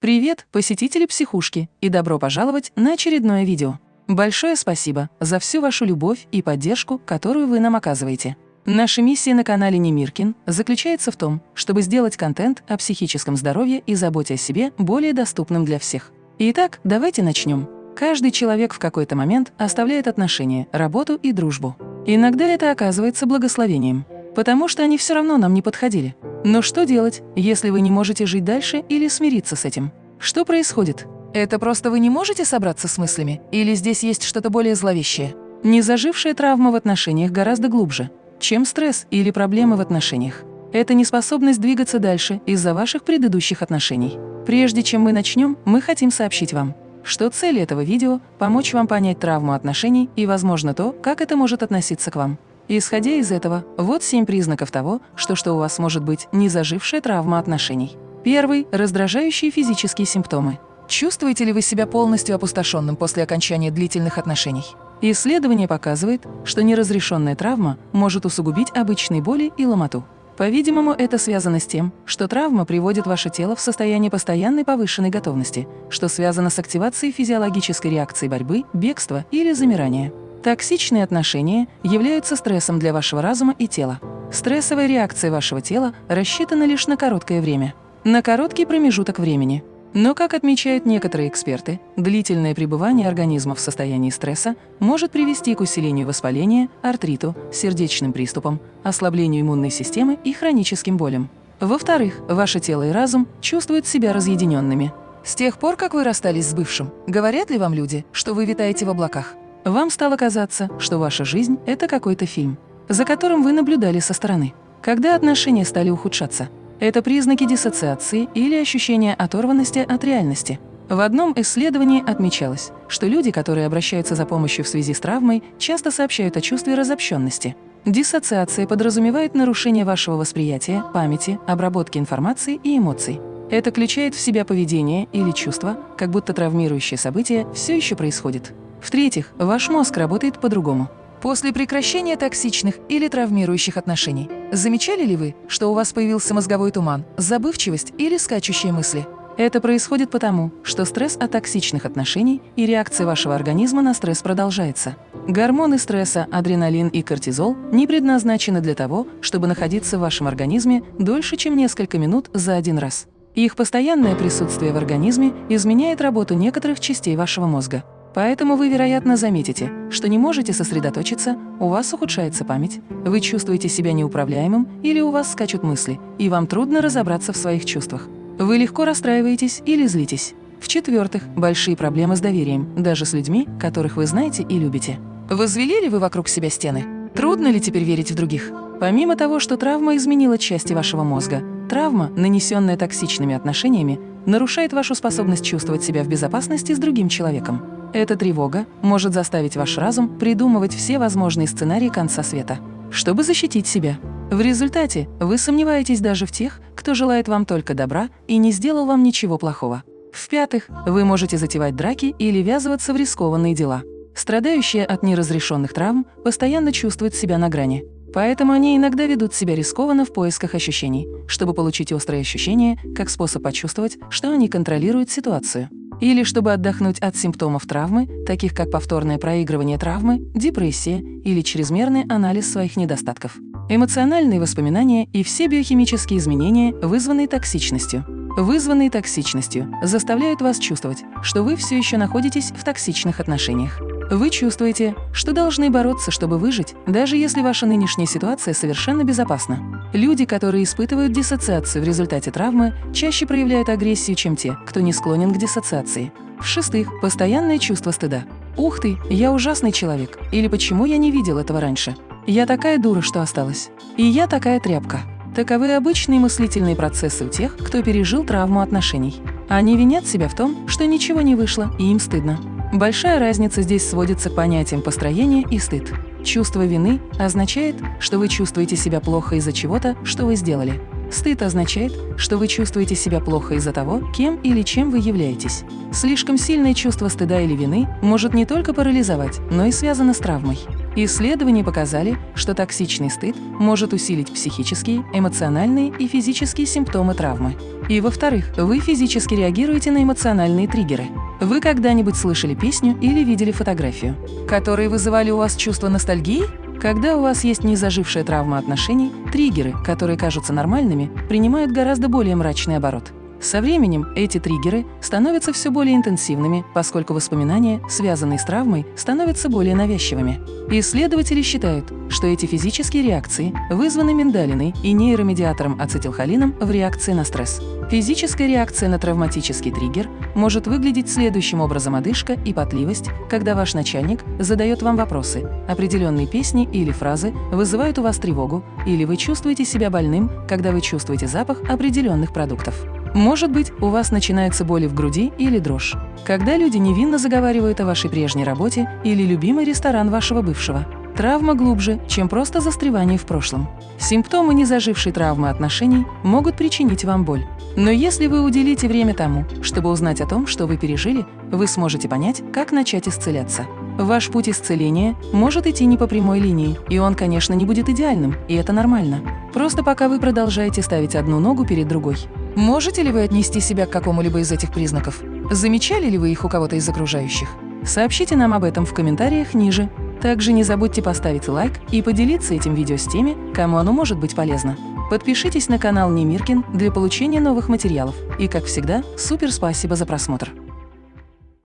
Привет, посетители психушки, и добро пожаловать на очередное видео. Большое спасибо за всю вашу любовь и поддержку, которую вы нам оказываете. Наша миссия на канале Немиркин заключается в том, чтобы сделать контент о психическом здоровье и заботе о себе более доступным для всех. Итак, давайте начнем. Каждый человек в какой-то момент оставляет отношения, работу и дружбу. Иногда это оказывается благословением, потому что они все равно нам не подходили. Но что делать, если вы не можете жить дальше или смириться с этим? Что происходит? Это просто вы не можете собраться с мыслями? Или здесь есть что-то более зловещее? Незажившая травма в отношениях гораздо глубже, чем стресс или проблемы в отношениях. Это неспособность двигаться дальше из-за ваших предыдущих отношений. Прежде чем мы начнем, мы хотим сообщить вам, что цель этого видео – помочь вам понять травму отношений и, возможно, то, как это может относиться к вам. Исходя из этого, вот семь признаков того, что, что у вас может быть незажившая травма отношений. Первый – раздражающие физические симптомы. Чувствуете ли вы себя полностью опустошенным после окончания длительных отношений? Исследование показывает, что неразрешенная травма может усугубить обычные боли и ломоту. По-видимому, это связано с тем, что травма приводит ваше тело в состояние постоянной повышенной готовности, что связано с активацией физиологической реакции борьбы, бегства или замирания. Токсичные отношения являются стрессом для вашего разума и тела. Стрессовая реакция вашего тела рассчитана лишь на короткое время, на короткий промежуток времени. Но, как отмечают некоторые эксперты, длительное пребывание организма в состоянии стресса может привести к усилению воспаления, артриту, сердечным приступам, ослаблению иммунной системы и хроническим болям. Во-вторых, ваше тело и разум чувствуют себя разъединенными. С тех пор, как вы расстались с бывшим, говорят ли вам люди, что вы витаете в облаках? Вам стало казаться, что ваша жизнь – это какой-то фильм, за которым вы наблюдали со стороны. Когда отношения стали ухудшаться, это признаки диссоциации или ощущения оторванности от реальности. В одном исследовании отмечалось, что люди, которые обращаются за помощью в связи с травмой, часто сообщают о чувстве разобщенности. Диссоциация подразумевает нарушение вашего восприятия, памяти, обработки информации и эмоций. Это включает в себя поведение или чувство, как будто травмирующее событие все еще происходит. В-третьих, ваш мозг работает по-другому. После прекращения токсичных или травмирующих отношений, замечали ли вы, что у вас появился мозговой туман, забывчивость или скачущие мысли? Это происходит потому, что стресс от токсичных отношений и реакция вашего организма на стресс продолжается. Гормоны стресса, адреналин и кортизол не предназначены для того, чтобы находиться в вашем организме дольше, чем несколько минут за один раз. Их постоянное присутствие в организме изменяет работу некоторых частей вашего мозга. Поэтому вы, вероятно, заметите, что не можете сосредоточиться, у вас ухудшается память, вы чувствуете себя неуправляемым или у вас скачут мысли, и вам трудно разобраться в своих чувствах. Вы легко расстраиваетесь или злитесь. В-четвертых, большие проблемы с доверием, даже с людьми, которых вы знаете и любите. Возвели ли вы вокруг себя стены? Трудно ли теперь верить в других? Помимо того, что травма изменила части вашего мозга, травма, нанесенная токсичными отношениями, нарушает вашу способность чувствовать себя в безопасности с другим человеком. Эта тревога может заставить ваш разум придумывать все возможные сценарии конца света, чтобы защитить себя. В результате вы сомневаетесь даже в тех, кто желает вам только добра и не сделал вам ничего плохого. В-пятых, вы можете затевать драки или ввязываться в рискованные дела. Страдающие от неразрешенных травм постоянно чувствуют себя на грани. Поэтому они иногда ведут себя рискованно в поисках ощущений, чтобы получить острые ощущения, как способ почувствовать, что они контролируют ситуацию или чтобы отдохнуть от симптомов травмы, таких как повторное проигрывание травмы, депрессия или чрезмерный анализ своих недостатков. Эмоциональные воспоминания и все биохимические изменения, вызванные токсичностью. Вызванные токсичностью заставляют вас чувствовать, что вы все еще находитесь в токсичных отношениях. Вы чувствуете, что должны бороться, чтобы выжить, даже если ваша нынешняя ситуация совершенно безопасна. Люди, которые испытывают диссоциацию в результате травмы, чаще проявляют агрессию, чем те, кто не склонен к диссоциации. В-шестых, постоянное чувство стыда. «Ух ты, я ужасный человек» или «Почему я не видел этого раньше?» «Я такая дура, что осталась» и «Я такая тряпка». Таковы обычные мыслительные процессы у тех, кто пережил травму отношений. Они винят себя в том, что ничего не вышло, и им стыдно. Большая разница здесь сводится к понятиям построения и стыд. Чувство вины означает, что вы чувствуете себя плохо из-за чего-то, что вы сделали. Стыд означает, что вы чувствуете себя плохо из-за того, кем или чем вы являетесь. Слишком сильное чувство стыда или вины может не только парализовать, но и связано с травмой. Исследования показали, что токсичный стыд может усилить психические, эмоциональные и физические симптомы травмы. И во-вторых, вы физически реагируете на эмоциональные триггеры. Вы когда-нибудь слышали песню или видели фотографию, которые вызывали у вас чувство ностальгии? Когда у вас есть незажившая травма отношений, триггеры, которые кажутся нормальными, принимают гораздо более мрачный оборот. Со временем эти триггеры становятся все более интенсивными, поскольку воспоминания, связанные с травмой, становятся более навязчивыми. Исследователи считают, что эти физические реакции вызваны миндалиной и нейромедиатором ацетилхолином в реакции на стресс. Физическая реакция на травматический триггер может выглядеть следующим образом одышка и потливость, когда ваш начальник задает вам вопросы, определенные песни или фразы вызывают у вас тревогу, или вы чувствуете себя больным, когда вы чувствуете запах определенных продуктов. Может быть, у вас начинаются боли в груди или дрожь, когда люди невинно заговаривают о вашей прежней работе или любимый ресторан вашего бывшего. Травма глубже, чем просто застревание в прошлом. Симптомы незажившей травмы отношений могут причинить вам боль. Но если вы уделите время тому, чтобы узнать о том, что вы пережили, вы сможете понять, как начать исцеляться. Ваш путь исцеления может идти не по прямой линии, и он, конечно, не будет идеальным, и это нормально. Просто пока вы продолжаете ставить одну ногу перед другой. Можете ли вы отнести себя к какому-либо из этих признаков? Замечали ли вы их у кого-то из окружающих? Сообщите нам об этом в комментариях ниже. Также не забудьте поставить лайк и поделиться этим видео с теми, кому оно может быть полезно. Подпишитесь на канал Немиркин для получения новых материалов. И, как всегда, супер спасибо за просмотр!